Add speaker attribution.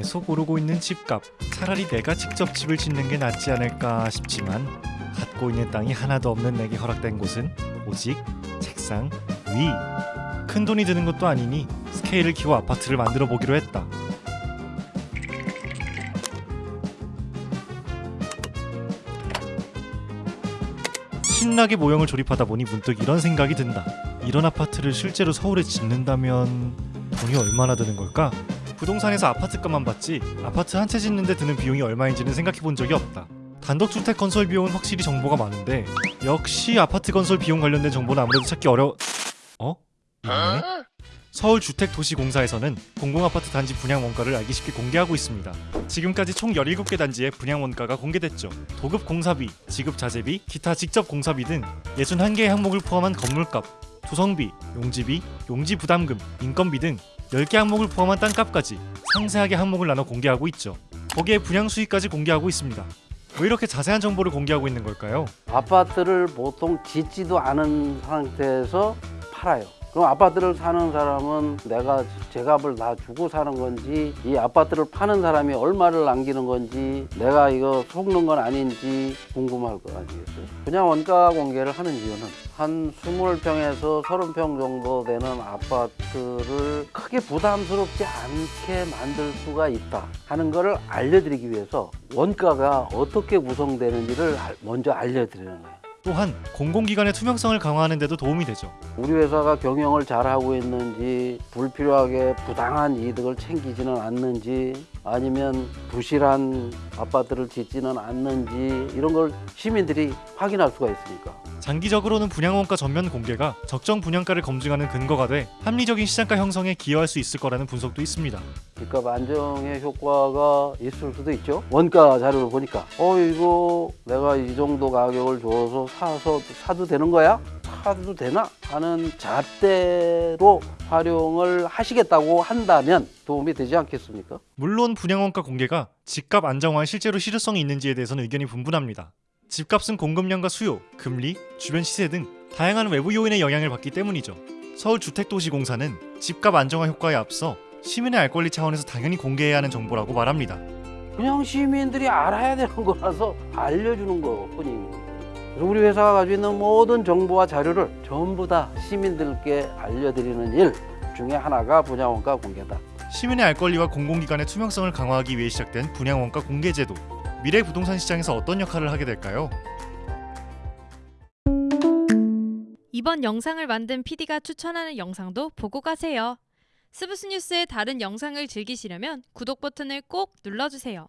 Speaker 1: 계속 오르고 있는 집값. 차라리 내가 직접 집을 짓는 게 낫지 않을까 싶지만 갖고 있는 땅이 하나도 없는 내게 허락된 곳은 오직 책상 위. 큰 돈이 드는 것도 아니니 스케일을 키워 아파트를 만들어 보기로 했다. 신나게 모형을 조립하다 보니 문득 이런 생각이 든다. 이런 아파트를 실제로 서울에 짓는다면 돈이 얼마나 드는 걸까? 부동산에서 아파트값만 봤지 아파트 한 채 짓는데 드는 비용이 얼마인지는 생각해 본 적이 없다. 단독주택 건설 비용은 확실히 정보가 많은데 역시 아파트 건설 비용 관련된 정보는 아무래도 찾기 어려... 어? 있네? 서울주택도시공사에서는 공공아파트 단지 분양 원가를 알기 쉽게 공개하고 있습니다. 지금까지 총 17개 단지의 분양 원가가 공개됐죠. 도급 공사비, 지급 자재비, 기타 직접 공사비 등 61개의 항목을 포함한 건물값, 조성비, 용지비, 용지 부담금, 인건비 등 10개 항목을 포함한 땅값까지 상세하게 항목을 나눠 공개하고 있죠. 거기에 분양 수익까지 공개하고 있습니다. 왜 이렇게 자세한 정보를 공개하고 있는 걸까요?
Speaker 2: 아파트를 보통 짓지도 않은 상태에서 팔아요. 그럼 아파트를 사는 사람은 내가 제값을 다 주고 사는 건지 이 아파트를 파는 사람이 얼마를 남기는 건지 내가 이거 속는 건 아닌지 궁금할 거 아니겠어요? 그냥 원가 공개를 하는 이유는 한 20평에서 30평 정도 되는 아파트를 크게 부담스럽지 않게 만들 수가 있다 하는 거를 알려드리기 위해서 원가가 어떻게 구성되는지를 알- 먼저 알려드리는 거예요.
Speaker 1: 또한 공공기관의 투명성을 강화하는 데도 도움이 되죠.
Speaker 2: 우리 회사가 경영을 잘하고 있는지 불필요하게 부당한 이득을 챙기지는 않는지 아니면 부실한 아파트를 짓지는 않는지 이런 걸 시민들이 확인할 수가 있으니까
Speaker 1: 장기적으로는 분양원가 전면 공개가 적정 분양가를 검증하는 근거가 돼 합리적인 시장가 형성에 기여할 수 있을 거라는 분석도 있습니다.
Speaker 2: 집값 안정의 효과가 있을 수도 있죠 원가 자료를 보니까 어 이거 내가 이 정도 가격을 줘서 사서 사도 되는 거야? 사도 되나? 하는 잣대로 활용을 하시겠다고 한다면 도움이 되지 않겠습니까?
Speaker 1: 물론 분양원가 공개가 집값 안정화에 실제로 실효성이 있는지에 대해서는 의견이 분분합니다. 집값은 공급량과 수요, 금리, 주변 시세 등 다양한 외부 요인의 영향을 받기 때문이죠. 서울주택도시공사는 집값 안정화 효과에 앞서 시민의 알 권리 차원에서 당연히 공개해야 하는 정보라고 말합니다.
Speaker 2: 그냥 시민들이 알아야 되는 거라서 알려주는 것뿐입니다. 그래서 우리 회사가 가지고 있는 모든 정보와 자료를 전부 다 시민들께 알려드리는 일 중에 하나가 분양원가 공개다.
Speaker 1: 시민의 알 권리와 공공기관의 투명성을 강화하기 위해 시작된 분양원가 공개 제도. 미래 부동산 시장에서 어떤 역할을 하게 될까요?
Speaker 3: 이번 영상을 만든 PD가 추천하는 영상도 보고 가세요. 스브스 뉴스의 다른 영상을 즐기시려면 구독 버튼을 꼭 눌러주세요.